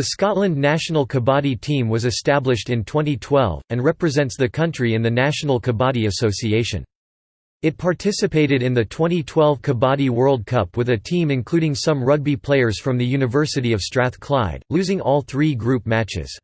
The Scotland national kabaddi team was established in 2012, and represents the country in the National Kabaddi Association. It participated in the 2012 Kabaddi World Cup with a team including some rugby players from the University of Strathclyde, losing all three group matches.